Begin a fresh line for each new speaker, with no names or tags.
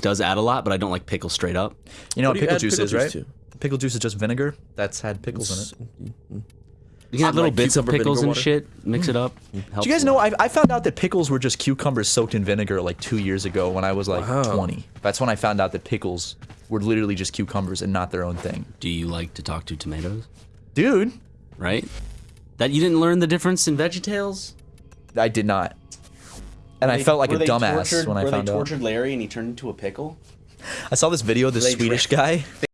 does add a lot, but I don't like pickle straight up.
You know what,
do you
pickle juice
pickle
is,
juice
right?
to?
Pickle juice is just vinegar that's had pickles in it. Mm, mm, mm.
You can have
Like
little bits of pickles and
water?
shit. Mix it up.
Do you guys know? I, I found out that pickles were just cucumbers soaked in vinegar like two years ago when I was like
Wow.
20. That's when I found out that pickles were literally just cucumbers and not their own thing.
Do you like to talk to tomatoes?
Dude,
Right? That you didn't learn the difference in VeggieTales?
I did not. And I felt like a dumbass
tortured-
when I found out.
were they tortured Larry and he turned into a pickle?
I saw this video of this
they
Swedish guy